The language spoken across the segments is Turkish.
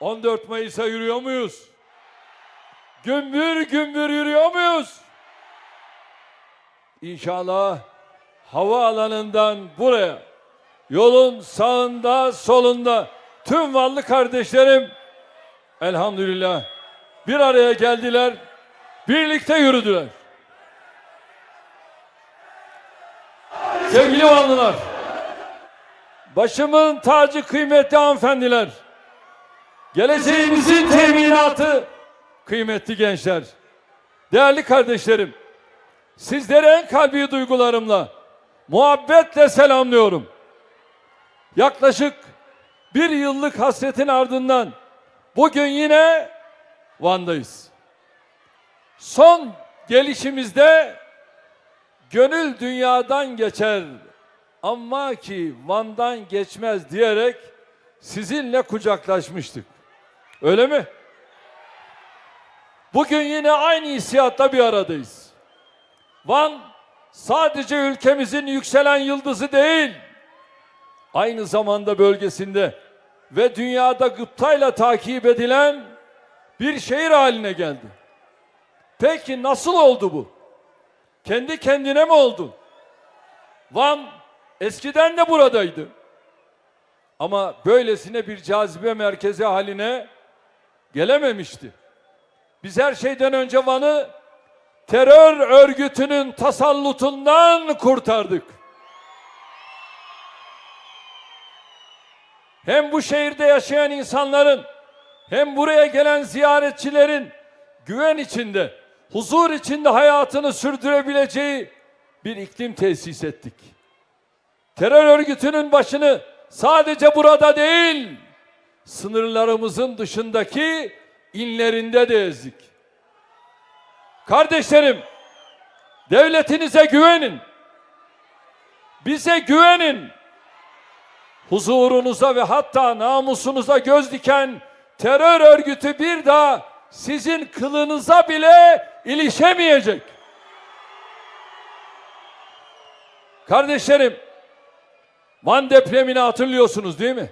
14 Mayıs'a yürüyor muyuz? Gümbür gümbür yürüyor muyuz? İnşallah havaalanından buraya yolun sağında solunda tüm varlı kardeşlerim elhamdülillah bir araya geldiler. Birlikte yürüdüler. Sevgili Vanlılar, başımın tacı kıymetli hanımefendiler, geleceğimizin teminatı kıymetli gençler, değerli kardeşlerim, sizleri en kalbi duygularımla, muhabbetle selamlıyorum. Yaklaşık bir yıllık hasretin ardından bugün yine Van'dayız. Son gelişimizde gönül dünyadan geçer ama ki Van'dan geçmez diyerek sizinle kucaklaşmıştık. Öyle mi? Bugün yine aynı hissiyatta bir aradayız. Van sadece ülkemizin yükselen yıldızı değil, aynı zamanda bölgesinde ve dünyada gıptayla takip edilen bir şehir haline geldi. Peki nasıl oldu bu? Kendi kendine mi oldu? Van eskiden de buradaydı. Ama böylesine bir cazibe merkezi haline gelememişti. Biz her şeyden önce Van'ı terör örgütünün tasallutundan kurtardık. Hem bu şehirde yaşayan insanların hem buraya gelen ziyaretçilerin güven içinde, huzur içinde hayatını sürdürebileceği bir iklim tesis ettik. Terör örgütünün başını sadece burada değil, sınırlarımızın dışındaki inlerinde de ezdik. Kardeşlerim, devletinize güvenin. Bize güvenin. Huzurunuza ve hatta namusunuza göz diken terör örgütü bir daha sizin kılınıza bile ilişemeyecek. Kardeşlerim, Van depremini hatırlıyorsunuz değil mi?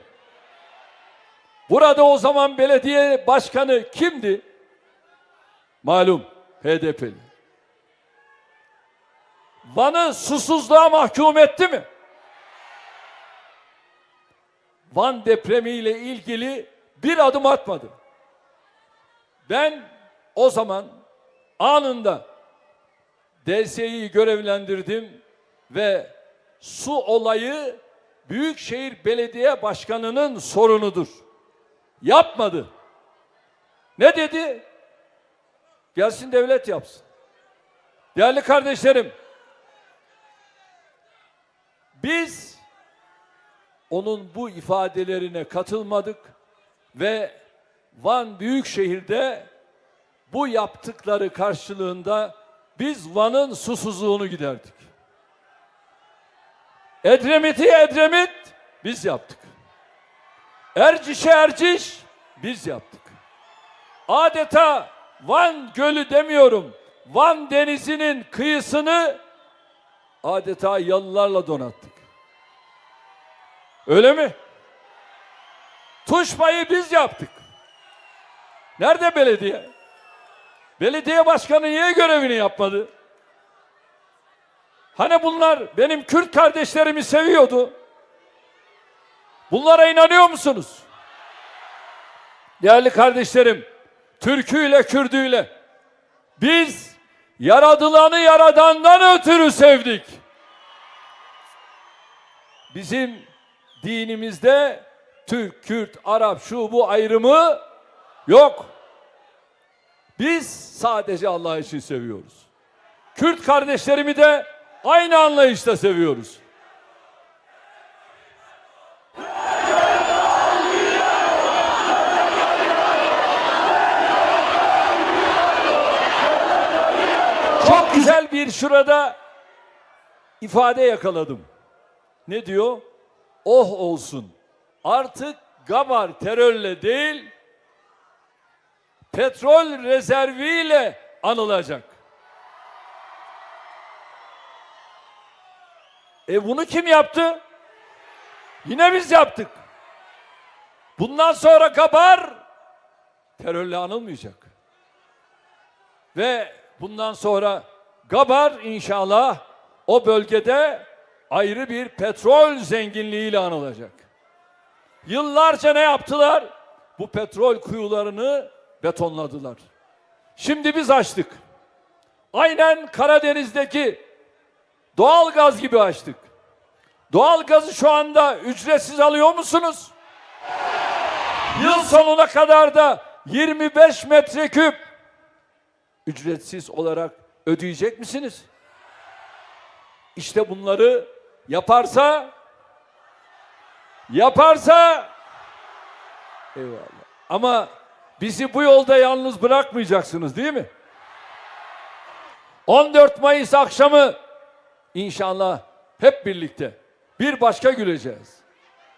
Burada o zaman belediye başkanı kimdi? Malum HDP'li. Van'ı susuzluğa mahkum etti mi? Van depremiyle ilgili bir adım atmadı. Ben o zaman anında DSİ'yi görevlendirdim ve su olayı Büyükşehir Belediye Başkanı'nın sorunudur. Yapmadı. Ne dedi? Gelsin devlet yapsın. Değerli kardeşlerim, biz onun bu ifadelerine katılmadık ve Van Büyükşehir'de bu yaptıkları karşılığında biz Van'ın susuzluğunu giderdik. Edremit'i Edremit biz yaptık. Erciş'e Erciş biz yaptık. Adeta Van Gölü demiyorum. Van Denizi'nin kıyısını adeta yalılarla donattık. Öyle mi? Tuşbayı biz yaptık. Nerede belediye? Belediye başkanı niye görevini yapmadı? Hani bunlar benim Kürt kardeşlerimi seviyordu. Bunlara inanıyor musunuz? Değerli kardeşlerim, Türküyle, Kürdüyle biz yaradılanı yaradandan ötürü sevdik. Bizim dinimizde Türk, Kürt, Arap, şu bu ayrımı yok. Biz sadece Allah için seviyoruz. Kürt kardeşlerimi de aynı anlayışla seviyoruz. Bir şurada ifade yakaladım. Ne diyor? Oh olsun. Artık Gabar terörle değil, petrol rezerviyle anılacak. E bunu kim yaptı? Yine biz yaptık. Bundan sonra Gabar terörle anılmayacak. Ve bundan sonra Gabar inşallah o bölgede ayrı bir petrol zenginliğiyle anılacak. Yıllarca ne yaptılar? Bu petrol kuyularını betonladılar. Şimdi biz açtık. Aynen Karadeniz'deki doğal gaz gibi açtık. Doğal gazı şu anda ücretsiz alıyor musunuz? Yıl sonuna kadar da 25 metreküp ücretsiz olarak ödeyecek misiniz? İşte bunları yaparsa yaparsa eyvallah. Ama bizi bu yolda yalnız bırakmayacaksınız değil mi? 14 Mayıs akşamı inşallah hep birlikte bir başka güleceğiz.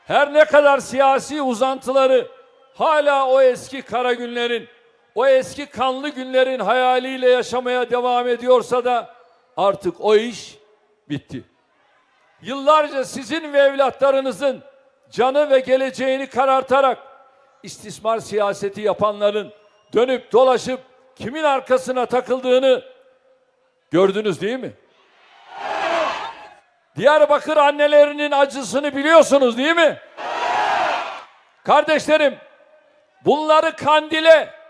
Her ne kadar siyasi uzantıları hala o eski kara günlerin, o eski kanlı günlerin hayaliyle yaşamaya devam ediyorsa da artık o iş bitti. Yıllarca sizin ve evlatlarınızın canı ve geleceğini karartarak istismar siyaseti yapanların dönüp dolaşıp kimin arkasına takıldığını gördünüz değil mi? Diyarbakır annelerinin acısını biliyorsunuz değil mi? Kardeşlerim, bunları Kandil'e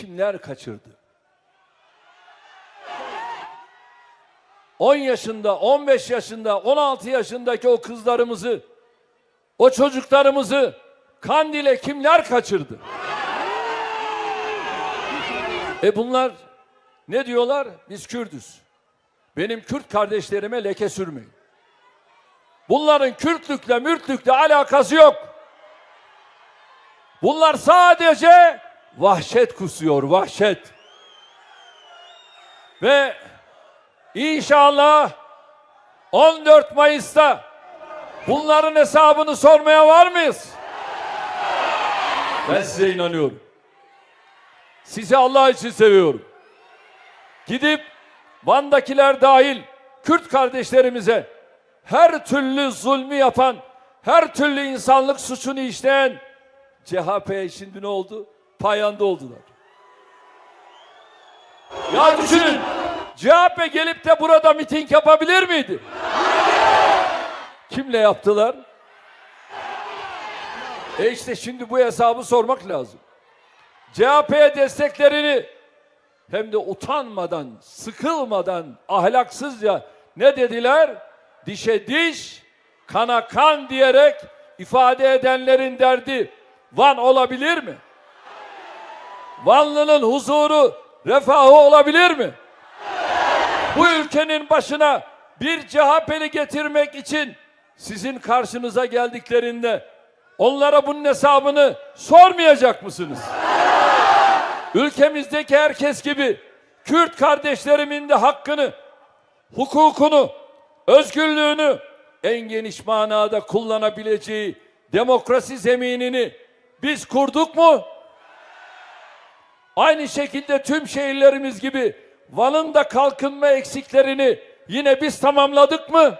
kimler kaçırdı? 10 yaşında, 15 yaşında, 16 yaşındaki o kızlarımızı, o çocuklarımızı Kandil'e kimler kaçırdı? E bunlar ne diyorlar? Biz Kürdüz. Benim Kürt kardeşlerime leke sürmeyin. Bunların Kürtlükle, Mürtlükle alakası yok. Bunlar sadece vahşet kusuyor, vahşet. Ve inşallah 14 Mayıs'ta bunların hesabını sormaya var mıyız? Ben size inanıyorum. Sizi Allah için seviyorum. Gidip Van'dakiler dahil Kürt kardeşlerimize her türlü zulmü yapan, her türlü insanlık suçunu işleyen CHP'ye şimdi ne oldu? Payanda oldular. Ya düşünün, CHP gelip de burada miting yapabilir miydi? Kimle yaptılar? E işte şimdi bu hesabı sormak lazım. CHP'ye desteklerini hem de utanmadan, sıkılmadan, ahlaksızca ne dediler? Dişe diş, kana kan diyerek ifade edenlerin derdi Van olabilir mi? Vanlı'nın huzuru, refahı olabilir mi? Bu ülkenin başına bir CHP'li getirmek için sizin karşınıza geldiklerinde onlara bunun hesabını sormayacak mısınız? ülkemizdeki herkes gibi Kürt kardeşlerimin de hakkını, hukukunu, özgürlüğünü en geniş manada kullanabileceği demokrasi zeminini biz kurduk mu? Aynı şekilde tüm şehirlerimiz gibi Van'ın da kalkınma eksiklerini yine biz tamamladık mı?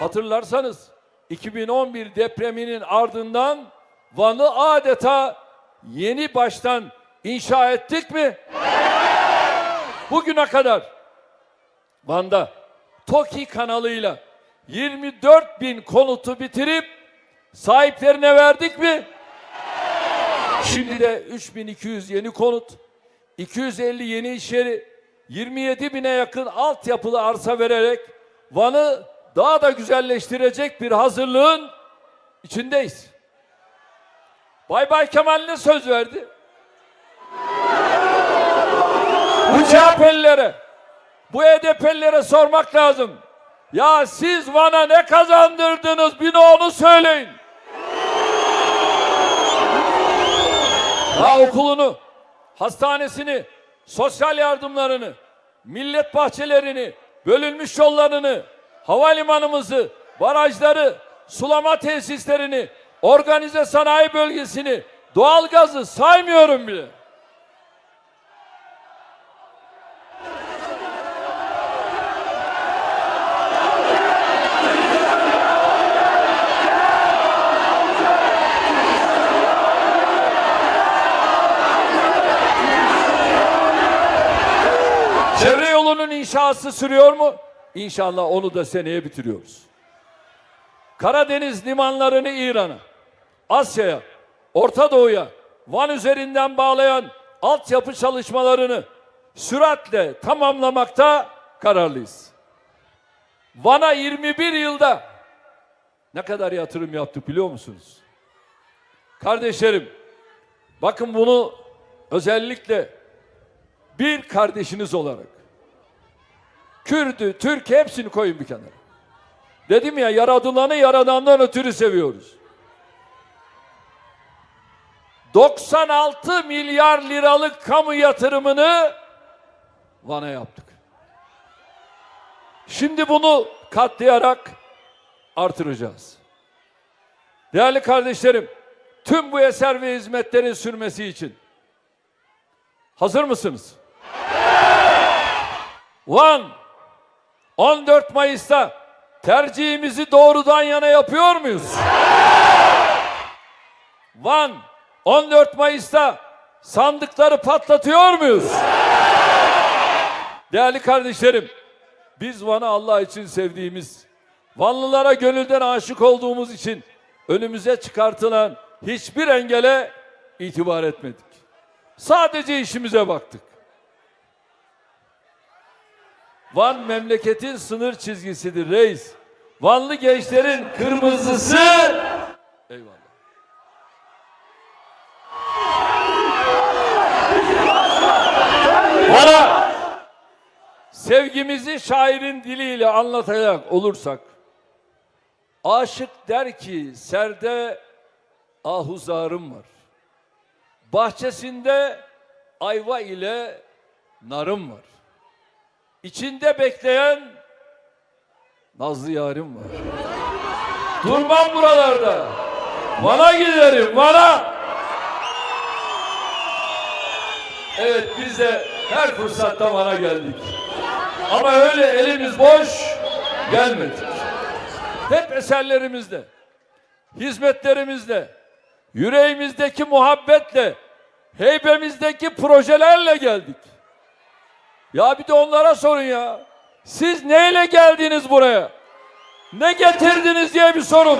Hatırlarsanız 2011 depreminin ardından Van'ı adeta yeni baştan inşa ettik mi? Bugüne kadar Van'da TOKİ kanalıyla 24 bin konutu bitirip sahiplerine verdik mi? Şimdi de 3200 yeni konut, 250 yeni iş yeri, 27 bine yakın altyapılı arsa vererek Van'ı daha da güzelleştirecek bir hazırlığın içindeyiz. Bay Bay Kemal ne söz verdi? Bu CHP'lilere, bu HDP'lilere sormak lazım. Ya siz Van'a ne kazandırdınız bir de onu söyleyin. Ya okulunu, hastanesini, sosyal yardımlarını, millet bahçelerini, bölünmüş yollarını, havalimanımızı, barajları, sulama tesislerini, organize sanayi bölgesini, doğalgazı saymıyorum bile. İnşası sürüyor mu? İnşallah onu da seneye bitiriyoruz. Karadeniz limanlarını İran'a, Asya'ya, Orta Doğu'ya, Van üzerinden bağlayan altyapı çalışmalarını süratle tamamlamakta kararlıyız. Van'a 21 yılda ne kadar yatırım yaptık biliyor musunuz? Kardeşlerim, bakın bunu özellikle bir kardeşiniz olarak Kürdü, Türk hepsini koyun bir kenara. Dedim ya yaradılanı yaradandan ötürü seviyoruz. 96 milyar liralık kamu yatırımını Van'a yaptık. Şimdi bunu katlayarak artıracağız. Değerli kardeşlerim, tüm bu eser ve hizmetlerin sürmesi için hazır mısınız? Van 14 Mayıs'ta tercihimizi doğrudan yana yapıyor muyuz? Van 14 Mayıs'ta sandıkları patlatıyor muyuz? Değerli kardeşlerim, biz Van'ı Allah için sevdiğimiz, Vanlılara gönülden aşık olduğumuz için önümüze çıkartılan hiçbir engele itibar etmedik. Sadece işimize baktık. Van memleketin sınır çizgisidir reis. Vanlı gençlerin kırmızısı. Eyvallah. Bana sevgimizi şairin diliyle anlatacak olursak aşık der ki serde ahuzarım var. Bahçesinde ayva ile narım var. İçinde bekleyen Nazlı yarim var. Durmam buralarda. Bana giderim, bana. Evet biz de her fırsatta bana geldik. Ama öyle elimiz boş gelmedik. Hep eserlerimizle, hizmetlerimizle, yüreğimizdeki muhabbetle, heybemizdeki projelerle geldik. Ya bir de onlara sorun ya. Siz neyle geldiniz buraya? Ne getirdiniz diye bir sorun.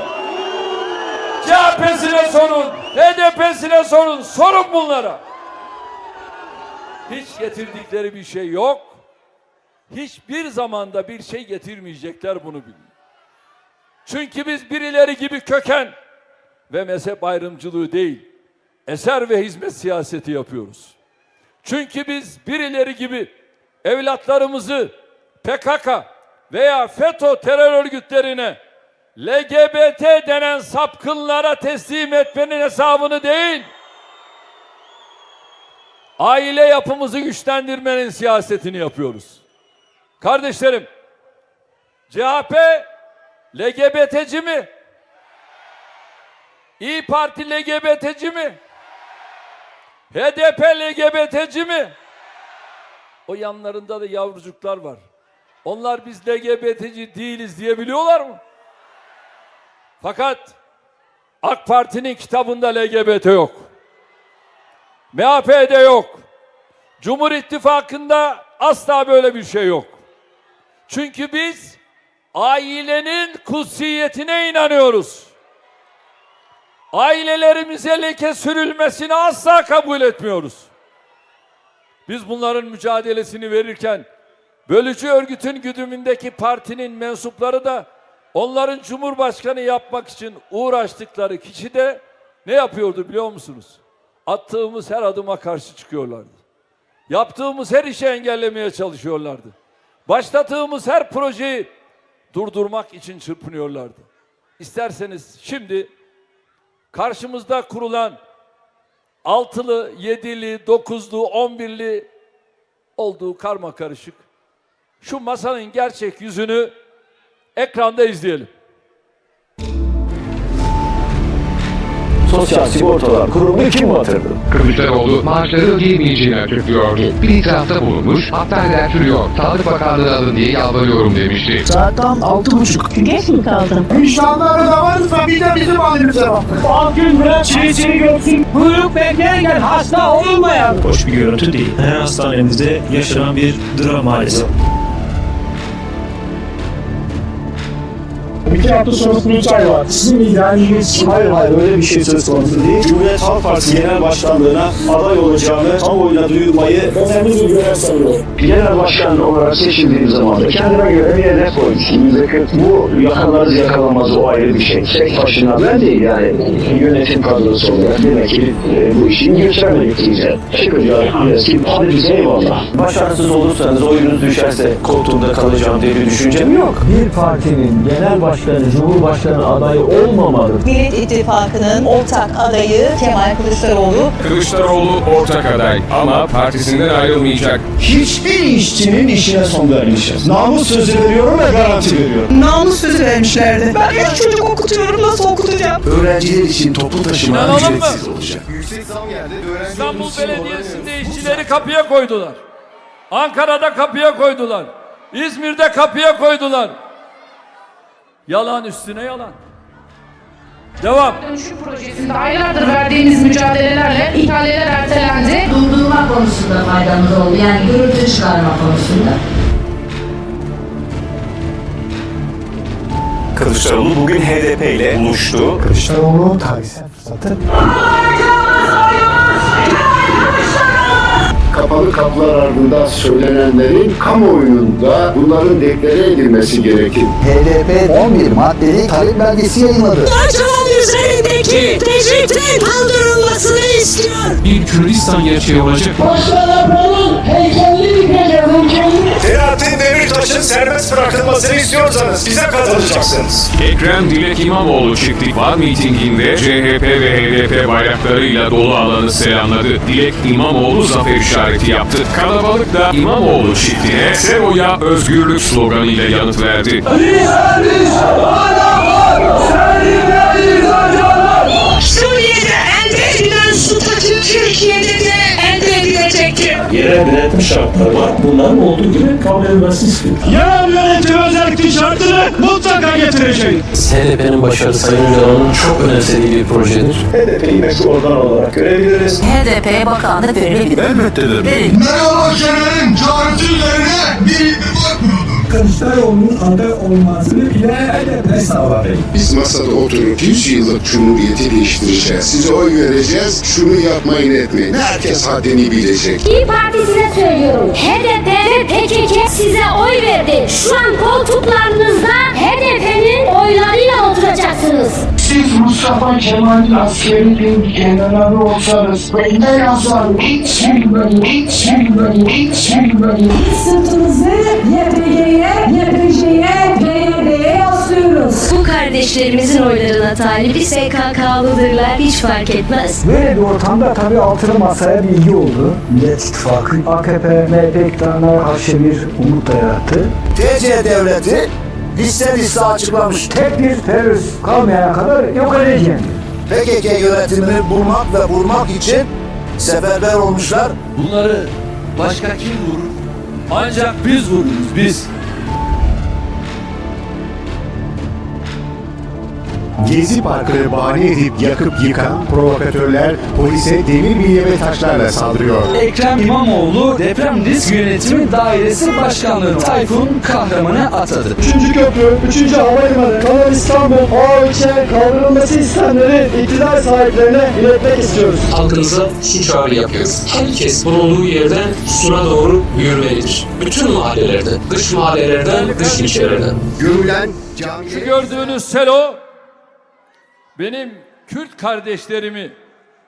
CHP'sine sorun, HDP'sine sorun, sorun bunlara. Hiç getirdikleri bir şey yok. Hiçbir zamanda bir şey getirmeyecekler bunu bilin. Çünkü biz birileri gibi köken ve mezhep ayrımcılığı değil, eser ve hizmet siyaseti yapıyoruz. Çünkü biz birileri gibi evlatlarımızı PKK veya FETÖ terör örgütlerine LGBT denen sapkınlara teslim etmenin hesabını değil, aile yapımızı güçlendirmenin siyasetini yapıyoruz. Kardeşlerim, CHP LGBT'ci mi? İyi Parti LGBT'ci mi? HDP LGBT'ci mi? O yanlarında da yavrucuklar var. Onlar biz LGBT'ci değiliz diyebiliyorlar mı? Fakat AK Parti'nin kitabında LGBT yok. MHP'de yok. Cumhur İttifakı'nda asla böyle bir şey yok. Çünkü biz ailenin kutsiyetine inanıyoruz. Ailelerimize leke sürülmesini asla kabul etmiyoruz. Biz bunların mücadelesini verirken bölücü örgütün güdümündeki partinin mensupları da onların cumhurbaşkanı yapmak için uğraştıkları kişi de ne yapıyordu biliyor musunuz? Attığımız her adıma karşı çıkıyorlardı. Yaptığımız her işi engellemeye çalışıyorlardı. Başlattığımız her projeyi durdurmak için çırpınıyorlardı. İsterseniz şimdi karşımızda kurulan altılı, yedili, dokuzlu, on birli olduğu karma karışık. Şu masanın gerçek yüzünü ekranda izleyelim. Sosyal Sigortalar Kurumu kim batırdı? Kılıçdaroğlu maaşları ödeyemeyeceğini açıklıyor. Bir itirafta bulunmuş, haberler sürüyor. Sağlık Bakanlığı alın diye yalvarıyorum demişti. Saat tam altı buçuk. Geç mi kaldım? Vicdanları da varsa bir de bizim halimize bak. Akgün bırak çiğ görsün. Buyruk beklerken hasta olmayan. hoş bir görüntü değil. Her hastanemizde yaşanan bir dram maalesef. İki hafta sonra kurultay var. Sizin idealiniz Hayır hayır öyle bir şey söz konusu değil. Cumhuriyet Halk Partisi Genel Başkanlığı'na aday olacağımı kamuoyuna duyurmayı önemli bir görev sanıyorum. Genel başkan olarak seçildiğim zaman da kendime göre bir hedef koydum. Bu yakalarız yakalamaz o ayrı bir şey. Tek başına ben değil yani yönetim kadrosu olarak demek ki e, bu işi götüremedik diyeceğim. Teşekkür ediyorum. Eski hadi bize eyvallah. Başarısız olursanız oyunuz düşerse koltuğumda kalacağım diye bir düşüncem yok. bir partinin genel başkanı, cumhurbaşkanı adayı olmamalı. Millet İttifakı'nın ortak adayı Kemal Kılıçdaroğlu Kılıçdaroğlu ortak aday ama partisinden ayrılmayacak. Hiçbir işçinin işine son vermişiz. Namus sözü veriyorum ve garanti veriyorum. namus sözü vermişlerdi. Ben üç çocuk okutuyorum nasıl okutacağım? Öğrenciler için toplu taşıma ücretsiz olacak. İstanbul Belediyesi'nde işçileri kapıya koydular. Ankara'da kapıya koydular. İzmir'de kapıya koydular. Yalan üstüne yalan. Devam. Dönüşüm projesinde aylardır verdiğimiz mücadelelerle ihaleler ertelendi. durdurma konusunda faydamız oldu. Yani gürültü çıkarma konusunda. Kılıçdaroğlu bugün HDP ile buluştu. Kılıçdaroğlu tarihsel fırsatı kapalı kapılar ardında söylenenlerin kamuoyunda bunların deklare edilmesi gerekir. HDP 11 maddeli talep belgesi yayınladı. Erdoğan üzerindeki tecritin kaldırılmasını istiyor. Bir Kürdistan gerçeği olacak. Selahattin Demirtaş'ın serbest bırakılmasını istiyorsanız bize katılacaksınız. Ekrem Dilek İmamoğlu çiftlik var mitinginde CHP ve HDP bayraklarıyla dolu alanı selamladı. Dilek İmamoğlu zafer işareti yaptı. Kalabalık da İmamoğlu çiftliğe Sevo'ya özgürlük sloganıyla yanıt verdi. Suriye'de elde edilen statü Türkiye'de de. Yerel yönetim şartları var. Bunların olduğu gibi kabul edilmesi istiyor. Yerel yönetim özellik şartını mutlaka getirecek. HDP'nin başarısı Sayın Öcalan'ın çok önemsediği bir projedir. HDP'yi meşru organ olarak görebiliriz. HDP'ye bakanlık verilebilir. Elbette de. Verin. Fenerbahçelerin çağrısı üzerine bir ittifak kuruldu. Kılıçdaroğlu'nun aday olmasını bile HDP sağladı. Biz masada oturup 100 yıllık cumhuriyeti değiştireceğiz. Size oy vereceğiz. Şunu yapmayın etmeyin. Herkes haddini bilecek. İyi Partisi'ne söylüyorum. HDP ve PKK size oy verdi. Şu an koltuklarınızda HDP'nin oylarıyla oturacaksınız. Siz Mustafa Kemal'in askeri bir generali olsanız en azından hiç bilmeyin, hiç bilmeyin, hiç bilmeyin. YPG'ye, YPJ'ye, PYD'ye yaslıyoruz. Bu kardeşlerimizin oylarına talibi SKK'lıdırlar hiç fark etmez. Böyle bir ortamda tabii altılı masaya bilgi oldu. Millet İttifakı AKP, MHP iktidarına karşı bir umut da yarattı. TC devleti liste liste açıklamış. Tek bir terörist kalmayana kadar yok edeceğim. PKK yönetimini bulmak ve vurmak için seferber olmuşlar. Bunları başka kim vurur? Ancak biz vururuz biz. Gezi Parkı'nı bahane edip yakıp yıkan provokatörler polise demir bilye ve taşlarla saldırıyor. Ekrem İmamoğlu deprem risk yönetimi dairesi başkanlığını Tayfun Kahraman'a atadı. Üçüncü köprü, üçüncü havalimanı, Kanal İstanbul, A3'e kaldırılması istenleri iktidar sahiplerine iletmek istiyoruz. Halkımıza şu çağrı yapıyoruz. Herkes bulunduğu yerden sura doğru yürümelidir. Bütün mahallelerde, dış mahallelerden, dış ilçelerden. Görülen Şu gördüğünüz selo benim Kürt kardeşlerimi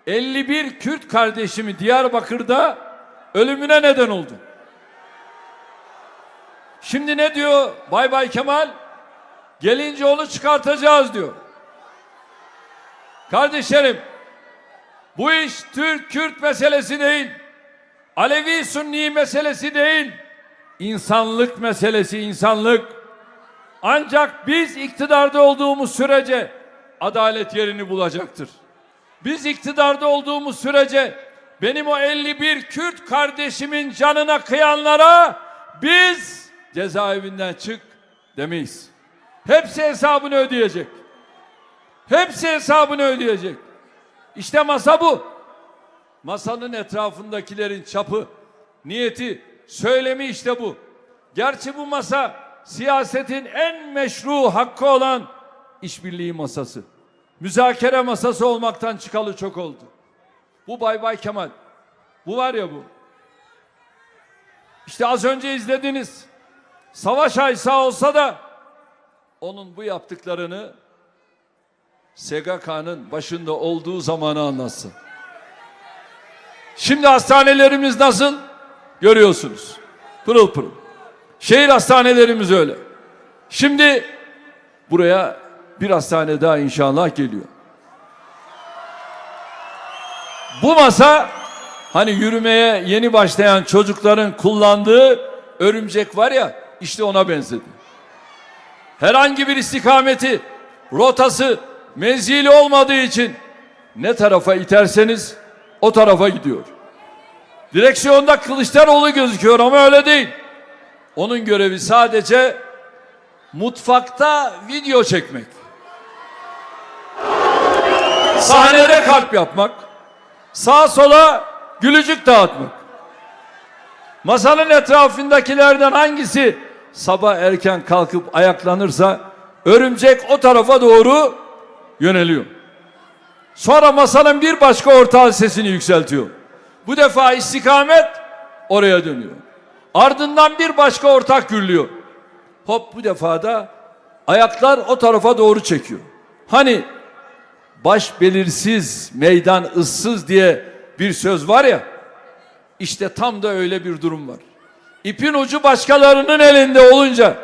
51 Kürt kardeşimi Diyarbakır'da ölümüne neden oldu. Şimdi ne diyor Bay Bay Kemal? Gelince onu çıkartacağız diyor. Kardeşlerim bu iş Türk-Kürt meselesi değil. Alevi-Sünni meselesi değil. İnsanlık meselesi insanlık. Ancak biz iktidarda olduğumuz sürece adalet yerini bulacaktır. Biz iktidarda olduğumuz sürece benim o 51 Kürt kardeşimin canına kıyanlara biz cezaevinden çık demeyiz. Hepsi hesabını ödeyecek. Hepsi hesabını ödeyecek. İşte masa bu. Masanın etrafındakilerin çapı, niyeti, söylemi işte bu. Gerçi bu masa siyasetin en meşru hakkı olan işbirliği masası. Müzakere masası olmaktan çıkalı çok oldu. Bu Bay Bay Kemal. Bu var ya bu. İşte az önce izlediniz. Savaş Aysa olsa da onun bu yaptıklarını SGK'nın başında olduğu zamanı anlatsın. Şimdi hastanelerimiz nasıl? Görüyorsunuz. Pırıl pırıl. Şehir hastanelerimiz öyle. Şimdi buraya bir hastane daha inşallah geliyor. Bu masa hani yürümeye yeni başlayan çocukların kullandığı örümcek var ya işte ona benzedi. Herhangi bir istikameti, rotası, menzili olmadığı için ne tarafa iterseniz o tarafa gidiyor. Direksiyonda Kılıçdaroğlu gözüküyor ama öyle değil. Onun görevi sadece mutfakta video çekmek. Sahnede kalp yapmak. Sağa sola gülücük dağıtmak. Masanın etrafındakilerden hangisi sabah erken kalkıp ayaklanırsa örümcek o tarafa doğru yöneliyor. Sonra masanın bir başka ortağı sesini yükseltiyor. Bu defa istikamet oraya dönüyor. Ardından bir başka ortak gürlüyor. Hop bu defa da ayaklar o tarafa doğru çekiyor. Hani baş belirsiz, meydan ıssız diye bir söz var ya. İşte tam da öyle bir durum var. İpin ucu başkalarının elinde olunca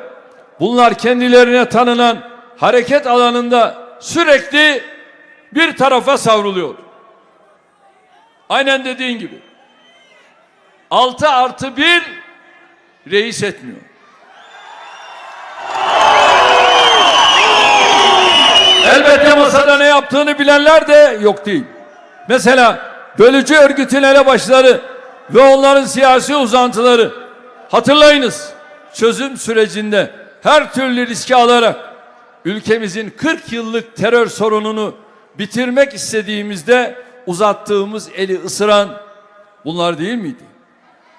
bunlar kendilerine tanınan hareket alanında sürekli bir tarafa savruluyor. Aynen dediğin gibi. 6 artı 1 reis etmiyor. Elbette masada ne yaptığını bilenler de yok değil. Mesela bölücü örgütün elebaşları ve onların siyasi uzantıları hatırlayınız çözüm sürecinde her türlü riski alarak ülkemizin 40 yıllık terör sorununu bitirmek istediğimizde uzattığımız eli ısıran bunlar değil miydi?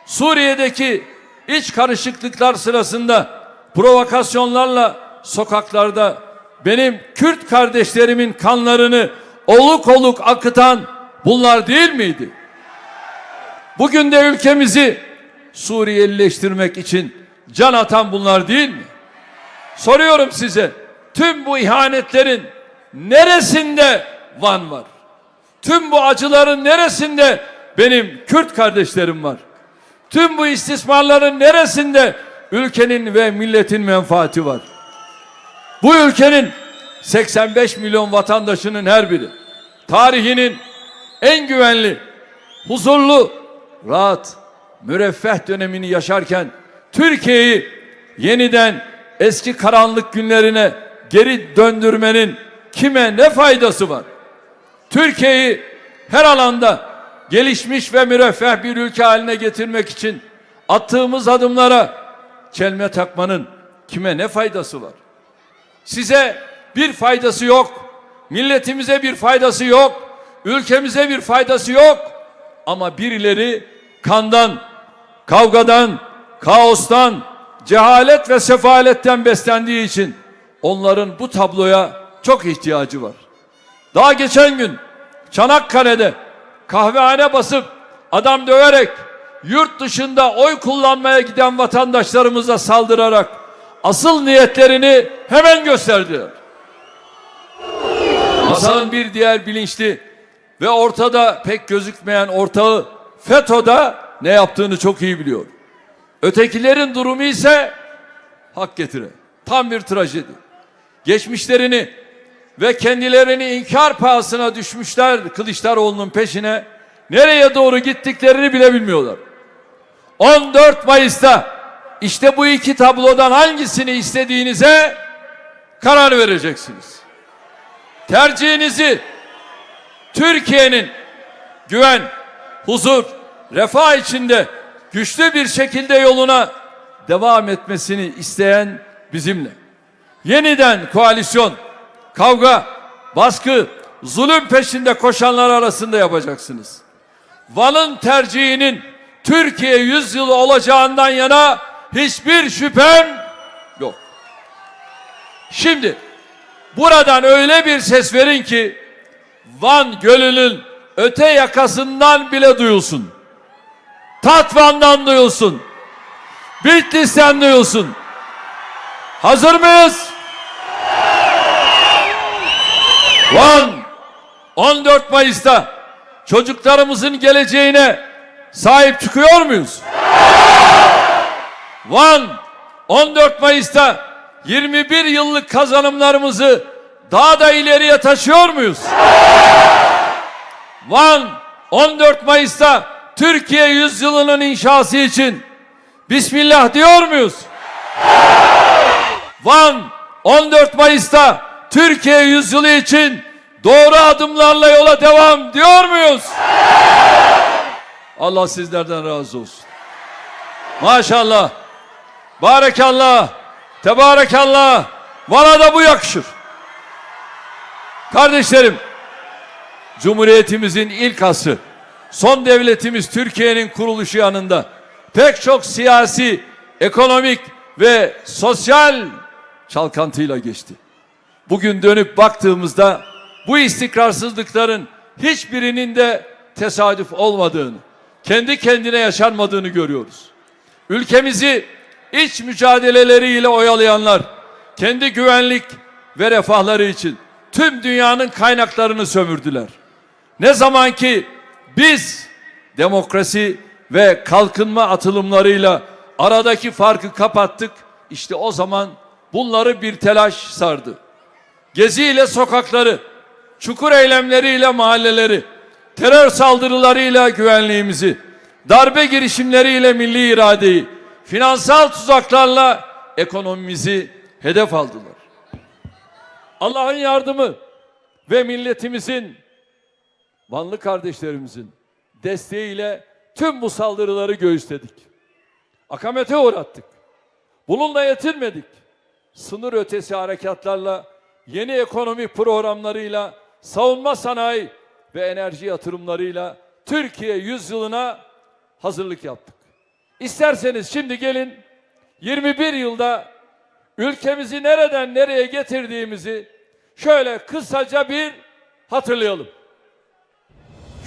Suriye'deki iç karışıklıklar sırasında provokasyonlarla sokaklarda benim Kürt kardeşlerimin kanlarını oluk oluk akıtan bunlar değil miydi? Bugün de ülkemizi Suriyelileştirmek için can atan bunlar değil mi? Soruyorum size tüm bu ihanetlerin neresinde Van var? Tüm bu acıların neresinde benim Kürt kardeşlerim var? Tüm bu istismarların neresinde ülkenin ve milletin menfaati var? Bu ülkenin 85 milyon vatandaşının her biri tarihinin en güvenli, huzurlu, rahat, müreffeh dönemini yaşarken Türkiye'yi yeniden eski karanlık günlerine geri döndürmenin kime ne faydası var? Türkiye'yi her alanda gelişmiş ve müreffeh bir ülke haline getirmek için attığımız adımlara çelme takmanın kime ne faydası var? Size bir faydası yok. Milletimize bir faydası yok. Ülkemize bir faydası yok. Ama birileri kandan, kavgadan, kaostan, cehalet ve sefaletten beslendiği için onların bu tabloya çok ihtiyacı var. Daha geçen gün Çanakkale'de kahvehane basıp adam döverek yurt dışında oy kullanmaya giden vatandaşlarımıza saldırarak asıl niyetlerini hemen gösterdiler. Masanın bir diğer bilinçli ve ortada pek gözükmeyen ortağı FETÖ'da ne yaptığını çok iyi biliyor. Ötekilerin durumu ise hak getire. Tam bir trajedi. Geçmişlerini ve kendilerini inkar pahasına düşmüşler Kılıçdaroğlu'nun peşine. Nereye doğru gittiklerini bile bilmiyorlar. 14 Mayıs'ta işte bu iki tablodan hangisini istediğinize karar vereceksiniz. Tercihinizi Türkiye'nin güven, huzur, refah içinde güçlü bir şekilde yoluna devam etmesini isteyen bizimle. Yeniden koalisyon, kavga, baskı, zulüm peşinde koşanlar arasında yapacaksınız. Van'ın tercihinin Türkiye yüzyılı olacağından yana hiçbir şüphem yok. Şimdi buradan öyle bir ses verin ki Van Gölü'nün öte yakasından bile duyulsun. Tatvan'dan duyulsun. Bitlis'ten duyulsun. Hazır mıyız? Van 14 Mayıs'ta çocuklarımızın geleceğine sahip çıkıyor muyuz? Van 14 Mayıs'ta 21 yıllık kazanımlarımızı daha da ileriye taşıyor muyuz? Van 14 Mayıs'ta Türkiye yüzyılının inşası için Bismillah diyor muyuz? Van 14 Mayıs'ta Türkiye yüzyılı için doğru adımlarla yola devam diyor muyuz? Allah sizlerden razı olsun. Maşallah. Barekallah. Tebarekallah. Bana da bu yakışır. Kardeşlerim, Cumhuriyetimizin ilk asrı, son devletimiz Türkiye'nin kuruluşu yanında pek çok siyasi, ekonomik ve sosyal çalkantıyla geçti. Bugün dönüp baktığımızda bu istikrarsızlıkların hiçbirinin de tesadüf olmadığını, kendi kendine yaşanmadığını görüyoruz. Ülkemizi iç mücadeleleriyle oyalayanlar kendi güvenlik ve refahları için tüm dünyanın kaynaklarını sömürdüler. Ne zaman ki biz demokrasi ve kalkınma atılımlarıyla aradaki farkı kapattık, işte o zaman bunları bir telaş sardı. Gezi ile sokakları, çukur eylemleriyle mahalleleri, terör saldırılarıyla güvenliğimizi, darbe girişimleriyle milli iradeyi, finansal tuzaklarla ekonomimizi hedef aldılar. Allah'ın yardımı ve milletimizin, Vanlı kardeşlerimizin desteğiyle tüm bu saldırıları göğüsledik. Akamete uğrattık. Bununla yetinmedik. Sınır ötesi harekatlarla, yeni ekonomi programlarıyla, savunma sanayi ve enerji yatırımlarıyla Türkiye yüzyılına hazırlık yaptık. İsterseniz şimdi gelin 21 yılda ülkemizi nereden nereye getirdiğimizi şöyle kısaca bir hatırlayalım.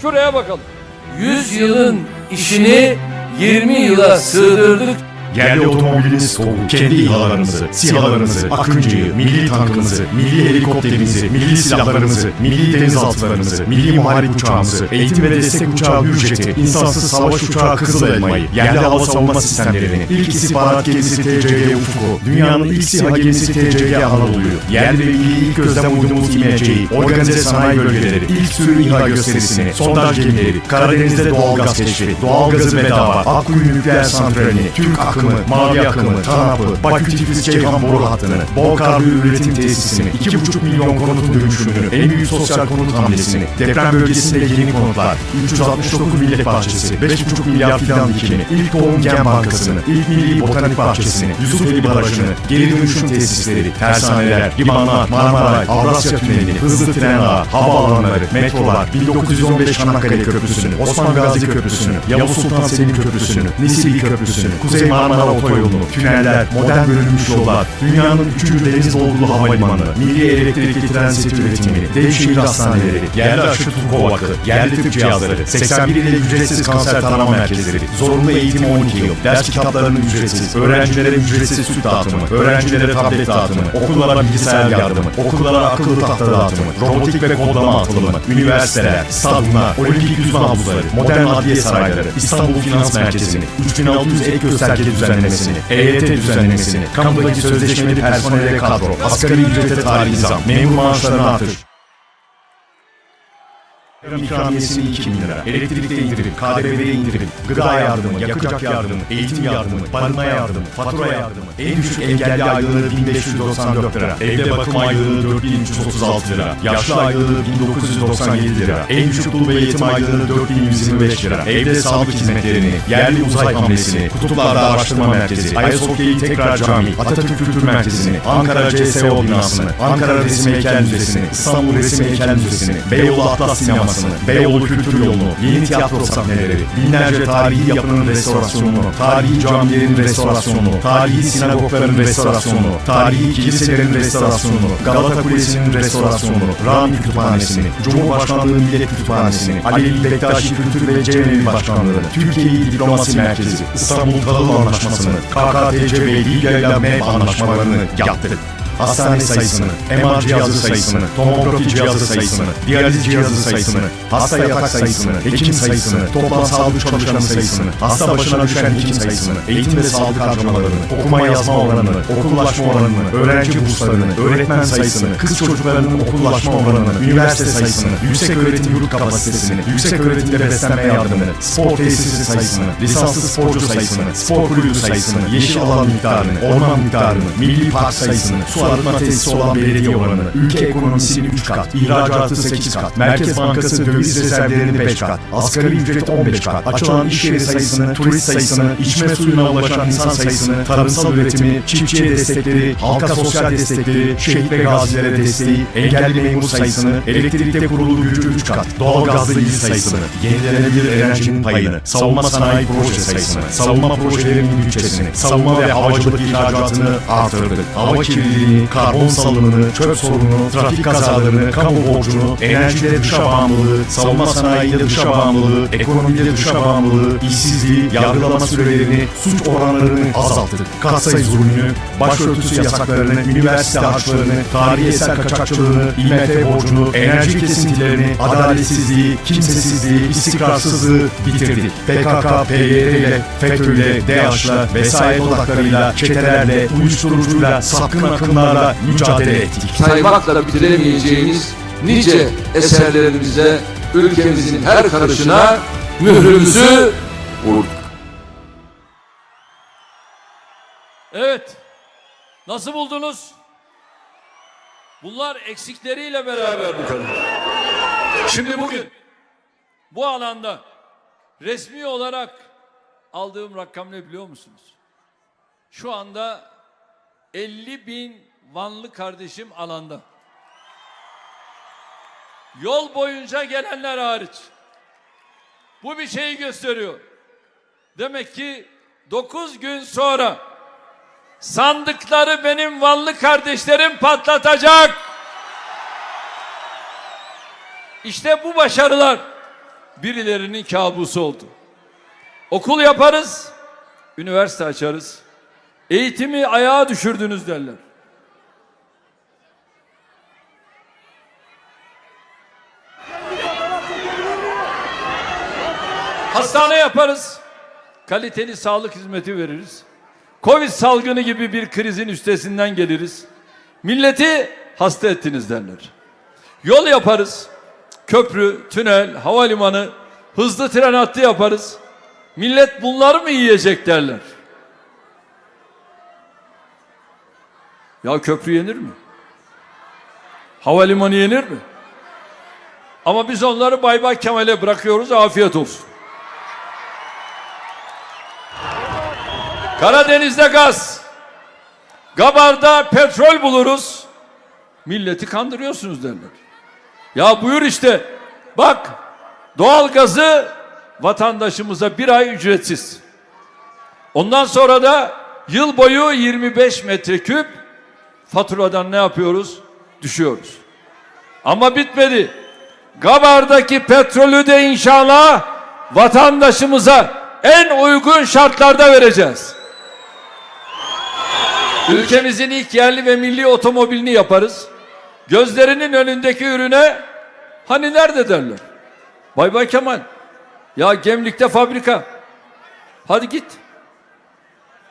Şuraya bakalım. 100 yılın işini 20 yıla sığdırdık. Yerli otomobiliniz Tovuk, kendi İHA'larımızı, SİHA'larımızı, Akıncı'yı, milli tankımızı, milli helikopterimizi, milli silahlarımızı, milli denizaltılarımızı, milli muharip uçağımızı, eğitim ve destek uçağı Hürjet'i, insansız savaş uçağı Kızıl Elma'yı, yerli hava savunma sistemlerini, ilk istihbarat gemisi TCG Ufuk'u, dünyanın ilk SİHA gemisi TCG Anadolu'yu, yerli ve milli ilk gözlem uydumuz İMC'yi, organize sanayi bölgeleri, ilk sürü İHA gösterisini, sondaj gemileri, Karadeniz'de doğalgaz keşfi, doğalgazı bedava, Akkuyu nükleer santralini, Türk akımı, mavi akımı, TANAP'ı, Bakü Tiflis Ceyhan boru hattını, bol karlı üretim tesisini, 2,5 milyon konutun dönüşümünü, en büyük sosyal konut hamlesini, deprem bölgesinde yeni konutlar, 369 millet bahçesi, 5,5 milyar fidan dikimi, ilk tohum gen bankasını, ilk milli botanik bahçesini, Yusufeli Barajı'nı, geri dönüşüm tesisleri, tersaneler, limanlar, Marmaray, Avrasya Tüneli, hızlı tren ağı, havaalanları, metrolar, 1915 Çanakkale Köprüsü'nü, Osman Gazi Köprüsü'nü, Yavuz Sultan Selim Köprüsü'nü, Nisili Köprüsü'nü, Kuzey Marmara Otoyolu'nu, tüneller, modern bölünmüş yollar, dünyanın 3. deniz dolgulu havalimanı, milli elektrikli transit üretimini, dev şehir hastaneleri, yerli aşı Turko Vakı, yerli tıp cihazları, 81 ile ücretsiz kanser tarama merkezleri, zorunlu eğitim 12 yıl, ders kitaplarının ücretsiz, öğrencilere ücretsiz süt dağıtımı, öğrencilere tablet dağıtımı, okullara bilgisayar yardımı, okullara akıllı tahta dağıtımı, robotik ve kodlama atılımı, üniversiteler, stadyumlar, olimpik yüzme havuzları, modern adliye sarayları, İstanbul Finans Merkezi'ni, 3600 ek gösterge düzenlemesini, EYT düzenlemesini, kamudaki sözleşmeli personele kadro, asgari ücrete tarihi zam, memur maaşlarına artış, İkramiyesini 2 bin lira, elektrikte indirim, KDV'de indirim, gıda yardımı, yakacak yardımı, eğitim yardımı, barınma yardımı, fatura yardımı, en düşük engelli aylığı 1594 lira, evde bakım aylığı 4336 lira, yaşlı aylığı 1997 lira, en düşük dul ve yetim aylığı 4125 lira, evde sağlık hizmetlerini, yerli uzay hamlesini, kutuplarda araştırma merkezi, Ayasofya'yı tekrar cami, Atatürk Kültür Merkezi'ni, Ankara CSO binasını, Ankara Resim Heykel Müzesi'ni, İstanbul Resim Heykel Müzesi'ni, Beyoğlu Atlas Sineması, sayısını, Beyoğlu Kültür Yolu'nu, yeni tiyatro sahneleri, binlerce tarihi yapının restorasyonunu, tarihi camilerin restorasyonunu, tarihi sinagogların restorasyonunu, tarihi kiliselerin restorasyonunu, Galata Kulesi'nin restorasyonunu, Rami Kütüphanesi'ni, Cumhurbaşkanlığı Millet Kütüphanesi'ni, Alevi Bektaşi Kültür ve Cemevi Başkanlığı'nı, Türkiye'yi Diplomasi Merkezi, İstanbul Tahıl Anlaşması'nı, KKTC ve Libya ile MEB anlaşmalarını yaptık. Hastane sayısını, MR cihazı sayısını, tomografi cihazı sayısını, diyaliz cihazı sayısını, hasta yatak sayısını, hekim sayısını, toplam sağlık çalışanı sayısını, hasta başına düşen hekim sayısını, eğitim ve sağlık harcamalarını, okuma yazma oranını, okullaşma oranını, öğrenci burslarını, öğretmen sayısını, kız çocuklarının okullaşma oranını, üniversite sayısını, yüksek öğretim yurt kapasitesini, yüksek öğretimde beslenme yardımını, spor tesisi sayısını, lisanslı sporcu sayısını, spor kulübü sayısını, yeşil alan miktarını, orman miktarını, milli park sayısını, su arıtma tesisi olan belediye oranını, ülke ekonomisini 3 kat, ihracatı 8 kat, Merkez Bankası döviz rezervlerini 5 kat, asgari ücret 15 kat, açılan iş yeri sayısını, turist sayısını, içme suyuna ulaşan insan sayısını, tarımsal üretimi, çiftçiye destekleri, halka sosyal destekleri, şehit ve gazilere desteği, engelli memur sayısını, elektrikte kurulu gücü 3 kat, doğalgazlı il sayısını, yenilenebilir enerjinin payını, savunma sanayi proje sayısını, savunma projelerinin bütçesini, savunma ve havacılık ihracatını artırdık. Hava kirliliğini, karbon salınımını, çöp sorununu, trafik kazalarını, kamu borcunu, enerjide dışa bağımlılığı, savunma sanayide dışa bağımlılığı, ekonomide dışa bağımlılığı, işsizliği, yargılama sürelerini, suç oranlarını azalttık. Katsayı zulmünü, başörtüsü yasaklarını, üniversite harçlarını, tarihi eser kaçakçılığını, IMF borcunu, enerji kesintilerini, adaletsizliği, kimsesizliği, istikrarsızlığı bitirdik. PKK, PYD ile, FETÖ ile, DAEŞ'la, vesayet odaklarıyla, çetelerle, uyuşturucuyla, sapkın akımlarla mücadele ettik. saymakla bitiremeyeceğimiz nice eserlerimize ülkemizin her karışına mührümüzü vurduk. Evet. Nasıl buldunuz? Bunlar eksikleriyle beraber bu kadar. Şimdi bugün bu alanda resmi olarak aldığım rakam ne biliyor musunuz? Şu anda 50 bin Vanlı kardeşim alanda. Yol boyunca gelenler hariç. Bu bir şeyi gösteriyor. Demek ki 9 gün sonra sandıkları benim Vanlı kardeşlerim patlatacak. İşte bu başarılar birilerinin kabusu oldu. Okul yaparız, üniversite açarız. Eğitimi ayağa düşürdünüz derler. Hastane yaparız. Kaliteli sağlık hizmeti veririz. Covid salgını gibi bir krizin üstesinden geliriz. Milleti hasta ettiniz derler. Yol yaparız. Köprü, tünel, havalimanı, hızlı tren hattı yaparız. Millet bunları mı yiyecek derler. Ya köprü yenir mi? Havalimanı yenir mi? Ama biz onları Bay Bay Kemal'e bırakıyoruz. Afiyet olsun. Karadeniz'de gaz. Gabar'da petrol buluruz. Milleti kandırıyorsunuz derler. Ya buyur işte. Bak doğal gazı vatandaşımıza bir ay ücretsiz. Ondan sonra da yıl boyu 25 metreküp faturadan ne yapıyoruz? Düşüyoruz. Ama bitmedi. Gabar'daki petrolü de inşallah vatandaşımıza en uygun şartlarda vereceğiz. Ülkemizin ilk yerli ve milli otomobilini yaparız. Gözlerinin önündeki ürüne hani nerede derler. Bay Bay Kemal. Ya Gemlik'te fabrika. Hadi git.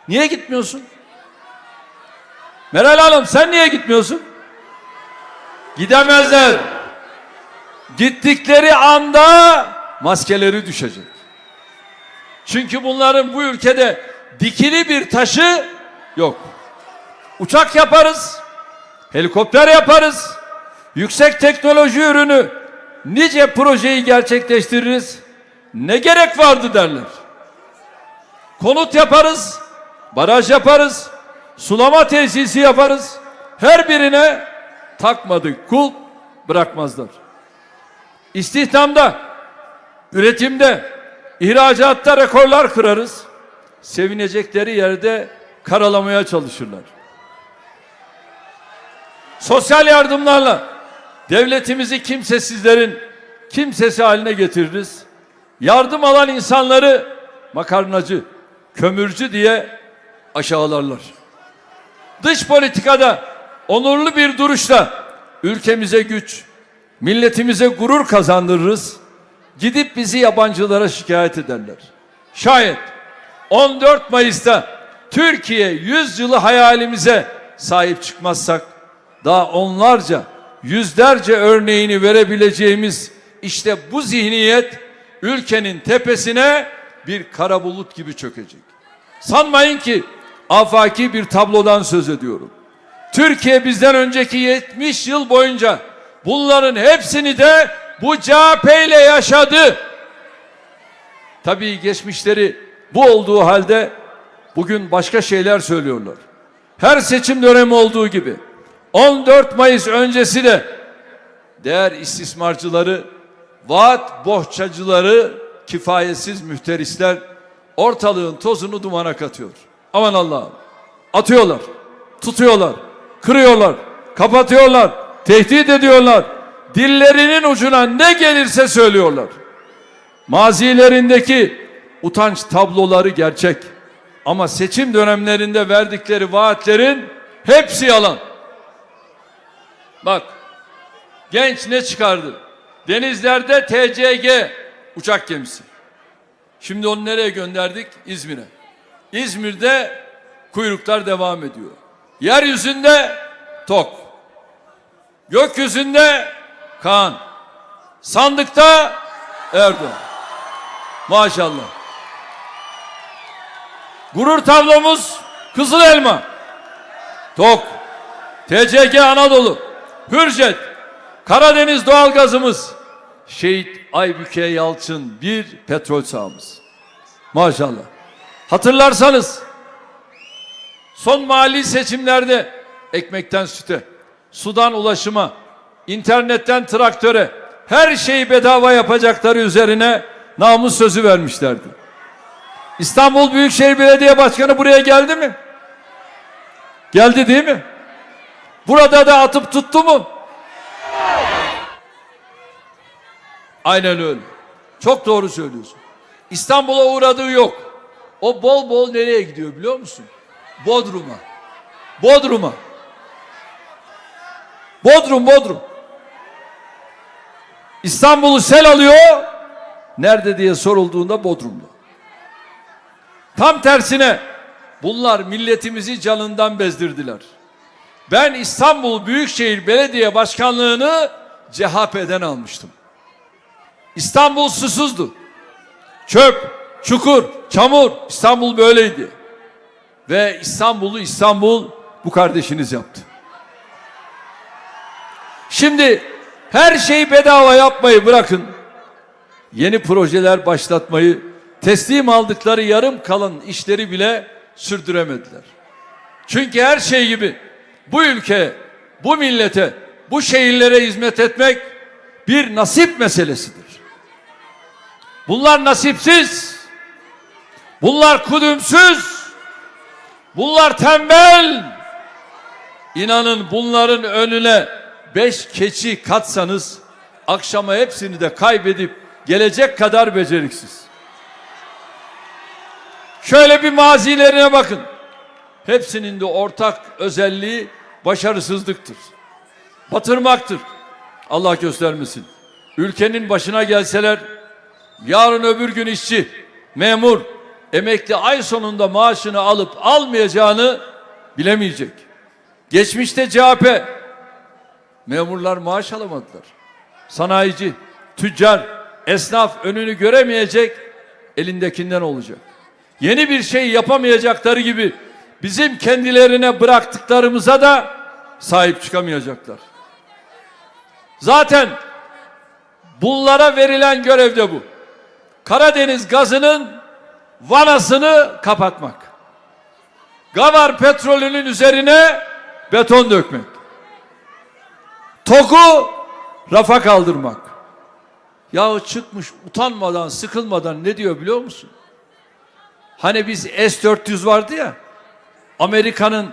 Niye gitmiyorsun? Meral Hanım sen niye gitmiyorsun? Gidemezler. Gittikleri anda maskeleri düşecek. Çünkü bunların bu ülkede dikili bir taşı yok. Uçak yaparız, helikopter yaparız, yüksek teknoloji ürünü, nice projeyi gerçekleştiririz. Ne gerek vardı derler. Konut yaparız, baraj yaparız, sulama tesisi yaparız. Her birine takmadık kul bırakmazlar. İstihdamda, üretimde, ihracatta rekorlar kırarız. Sevinecekleri yerde karalamaya çalışırlar. Sosyal yardımlarla devletimizi kimsesizlerin kimsesi haline getiririz. Yardım alan insanları makarnacı, kömürcü diye aşağılarlar. Dış politikada onurlu bir duruşla ülkemize güç, milletimize gurur kazandırırız. Gidip bizi yabancılara şikayet ederler. Şayet 14 Mayıs'ta Türkiye 100 yılı hayalimize sahip çıkmazsak daha onlarca, yüzlerce örneğini verebileceğimiz işte bu zihniyet ülkenin tepesine bir kara bulut gibi çökecek. Sanmayın ki afaki bir tablodan söz ediyorum. Türkiye bizden önceki 70 yıl boyunca bunların hepsini de bu CHP ile yaşadı. Tabii geçmişleri bu olduğu halde bugün başka şeyler söylüyorlar. Her seçim dönemi olduğu gibi 14 Mayıs öncesi de değer istismarcıları, vaat bohçacıları, kifayetsiz mühterisler ortalığın tozunu dumana katıyor. Aman Allah'ım. Atıyorlar, tutuyorlar, kırıyorlar, kapatıyorlar, tehdit ediyorlar. Dillerinin ucuna ne gelirse söylüyorlar. Mazilerindeki utanç tabloları gerçek. Ama seçim dönemlerinde verdikleri vaatlerin hepsi yalan. Bak genç ne çıkardı? Denizlerde TCG uçak gemisi. Şimdi onu nereye gönderdik? İzmir'e. İzmir'de kuyruklar devam ediyor. Yeryüzünde tok. Gökyüzünde Kaan. Sandıkta Erdoğan. Maşallah. Gurur tablomuz Kızıl Elma. Tok. TCG Anadolu. Hürjet. Karadeniz doğalgazımız. Şehit Aybüke Yalçın bir petrol sahamız. Maşallah. Hatırlarsanız son mali seçimlerde ekmekten süte, sudan ulaşıma, internetten traktöre her şeyi bedava yapacakları üzerine namus sözü vermişlerdi. İstanbul Büyükşehir Belediye Başkanı buraya geldi mi? Geldi değil mi? Burada da atıp tuttu mu? Aynen öyle. Çok doğru söylüyorsun. İstanbul'a uğradığı yok. O bol bol nereye gidiyor biliyor musun? Bodrum'a. Bodrum'a. Bodrum, Bodrum. İstanbul'u sel alıyor. Nerede diye sorulduğunda Bodrum'da. Tam tersine bunlar milletimizi canından bezdirdiler. Ben İstanbul Büyükşehir Belediye Başkanlığı'nı CHP'den almıştım. İstanbul susuzdu. Çöp, çukur, çamur İstanbul böyleydi. Ve İstanbul'u İstanbul bu kardeşiniz yaptı. Şimdi her şeyi bedava yapmayı bırakın. Yeni projeler başlatmayı, teslim aldıkları yarım kalan işleri bile sürdüremediler. Çünkü her şey gibi bu ülke, bu millete, bu şehirlere hizmet etmek bir nasip meselesidir. Bunlar nasipsiz. Bunlar kudümsüz. Bunlar tembel. İnanın bunların önüne beş keçi katsanız akşama hepsini de kaybedip gelecek kadar beceriksiz. Şöyle bir mazilerine bakın. Hepsinin de ortak özelliği başarısızlıktır. Batırmaktır. Allah göstermesin. Ülkenin başına gelseler yarın öbür gün işçi, memur, emekli ay sonunda maaşını alıp almayacağını bilemeyecek. Geçmişte CHP memurlar maaş alamadılar. Sanayici, tüccar, esnaf önünü göremeyecek, elindekinden olacak. Yeni bir şey yapamayacakları gibi bizim kendilerine bıraktıklarımıza da sahip çıkamayacaklar. Zaten bunlara verilen görev de bu. Karadeniz gazının vanasını kapatmak. Gavar petrolünün üzerine beton dökmek. TOK'u rafa kaldırmak. Yahu çıkmış utanmadan, sıkılmadan ne diyor biliyor musun? Hani biz S-400 vardı ya, Amerika'nın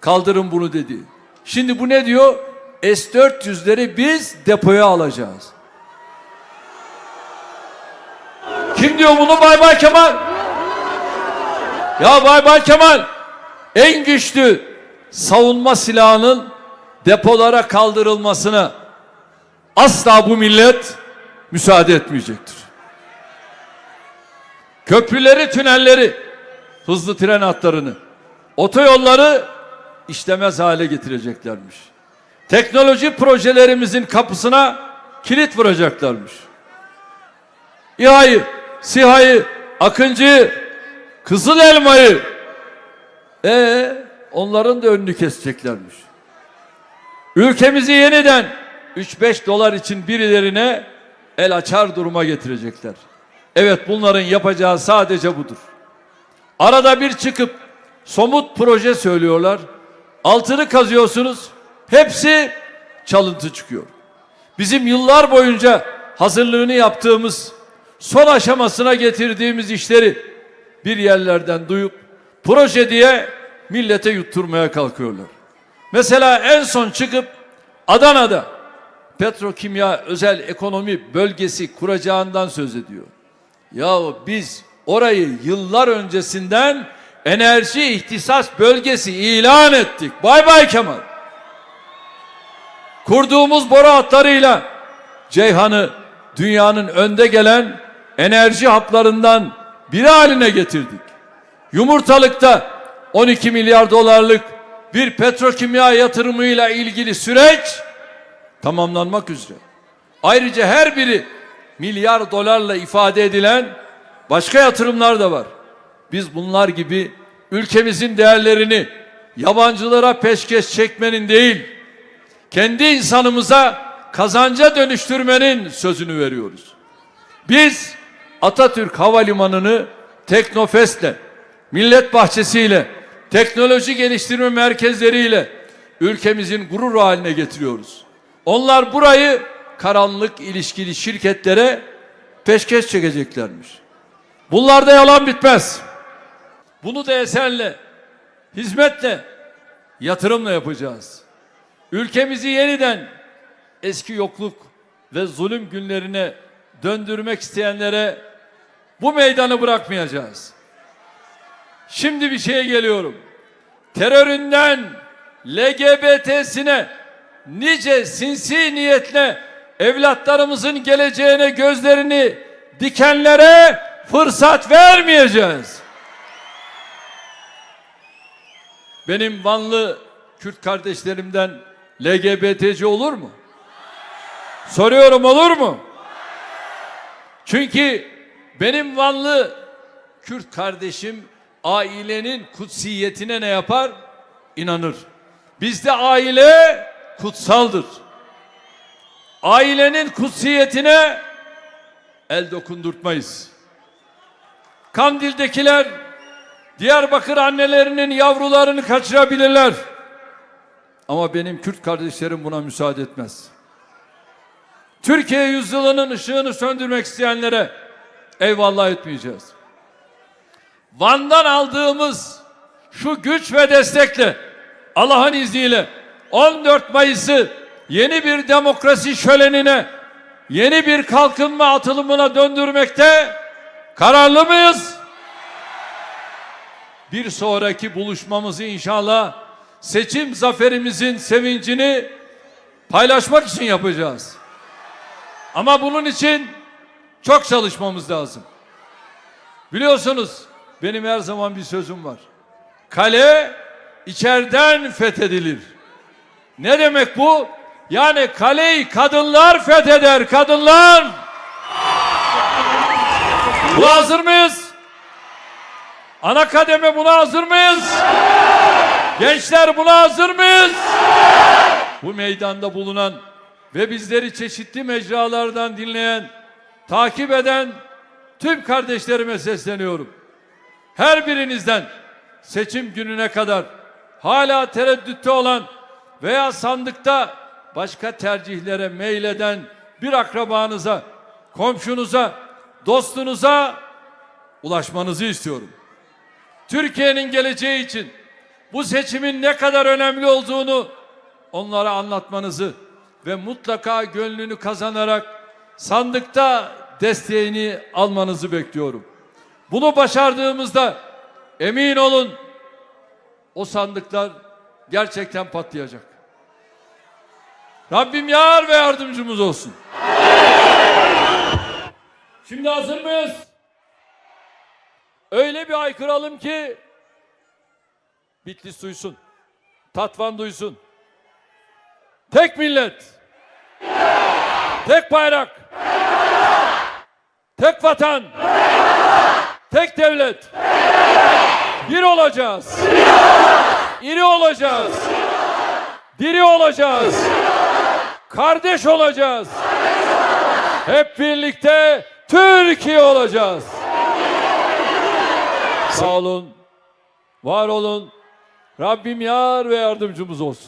kaldırın bunu dedi. Şimdi bu ne diyor? S-400'leri biz depoya alacağız. Kim diyor bunu? Bay Bay Kemal. Ya Bay Bay Kemal en güçlü savunma silahının depolara kaldırılmasına asla bu millet müsaade etmeyecektir. Köprüleri, tünelleri, hızlı tren hatlarını, otoyolları işlemez hale getireceklermiş. Teknoloji projelerimizin kapısına kilit vuracaklarmış. İHA'yı, SİHA'yı, Akıncı'yı, Kızıl Elma'yı e onların da önünü keseceklermiş. Ülkemizi yeniden 3-5 dolar için birilerine el açar duruma getirecekler. Evet bunların yapacağı sadece budur. Arada bir çıkıp somut proje söylüyorlar. Altını kazıyorsunuz. Hepsi çalıntı çıkıyor. Bizim yıllar boyunca hazırlığını yaptığımız, son aşamasına getirdiğimiz işleri bir yerlerden duyup proje diye millete yutturmaya kalkıyorlar. Mesela en son çıkıp Adana'da petrokimya özel ekonomi bölgesi kuracağından söz ediyor. Yahu biz orayı yıllar öncesinden enerji ihtisas bölgesi ilan ettik. Bay bay Kemal. Kurduğumuz boru hatlarıyla Ceyhan'ı dünyanın önde gelen enerji haplarından biri haline getirdik. Yumurtalıkta 12 milyar dolarlık bir petrokimya yatırımıyla ilgili süreç tamamlanmak üzere. Ayrıca her biri milyar dolarla ifade edilen başka yatırımlar da var. Biz bunlar gibi ülkemizin değerlerini yabancılara peşkeş çekmenin değil, kendi insanımıza kazanca dönüştürmenin sözünü veriyoruz. Biz Atatürk Havalimanı'nı Teknofest'le, Millet Bahçesi'yle, teknoloji geliştirme merkezleriyle ülkemizin gurur haline getiriyoruz. Onlar burayı karanlık ilişkili şirketlere peşkeş çekeceklermiş. Bunlarda yalan bitmez. Bunu da eserle, hizmetle, yatırımla yapacağız. Ülkemizi yeniden eski yokluk ve zulüm günlerine döndürmek isteyenlere bu meydanı bırakmayacağız. Şimdi bir şeye geliyorum. Teröründen LGBT'sine nice sinsi niyetle evlatlarımızın geleceğine gözlerini dikenlere fırsat vermeyeceğiz. Benim Vanlı Kürt kardeşlerimden LGBT'ci olur mu? Soruyorum olur mu? Çünkü benim Vanlı Kürt kardeşim ailenin kutsiyetine ne yapar? İnanır. Bizde aile kutsaldır. Ailenin kutsiyetine el dokundurtmayız. Kandil'dekiler Diyarbakır annelerinin yavrularını kaçırabilirler. Ama benim Kürt kardeşlerim buna müsaade etmez. Türkiye yüzyılının ışığını söndürmek isteyenlere eyvallah etmeyeceğiz. Van'dan aldığımız şu güç ve destekle Allah'ın izniyle 14 Mayıs'ı yeni bir demokrasi şölenine, yeni bir kalkınma atılımına döndürmekte kararlı mıyız? Bir sonraki buluşmamızı inşallah seçim zaferimizin sevincini paylaşmak için yapacağız. Ama bunun için çok çalışmamız lazım. Biliyorsunuz benim her zaman bir sözüm var. Kale içeriden fethedilir. Ne demek bu? Yani kaleyi kadınlar fetheder, kadınlar. Buna hazır mıyız? Ana kademe buna hazır mıyız? Gençler buna hazır mıyız? Bu meydanda bulunan ve bizleri çeşitli mecralardan dinleyen, takip eden tüm kardeşlerime sesleniyorum. Her birinizden seçim gününe kadar hala tereddütte olan veya sandıkta başka tercihlere meyleden bir akrabanıza komşunuza, dostunuza ulaşmanızı istiyorum. Türkiye'nin geleceği için bu seçimin ne kadar önemli olduğunu onlara anlatmanızı ve mutlaka gönlünü kazanarak sandıkta desteğini almanızı bekliyorum. Bunu başardığımızda emin olun o sandıklar gerçekten patlayacak. Rabbim yar ve yardımcımız olsun. Şimdi hazır mıyız? Öyle bir aykıralım ki Bitlis duysun. Tatvan duysun. Tek millet. Tek bayrak. Tek vatan. Tek devlet. Bir olacağız. İri olacağız. Diri olacağız. Kardeş olacağız. Hep birlikte Türkiye olacağız. Sağ olun. Var olun. Rabbim yar ve yardımcımız olsun.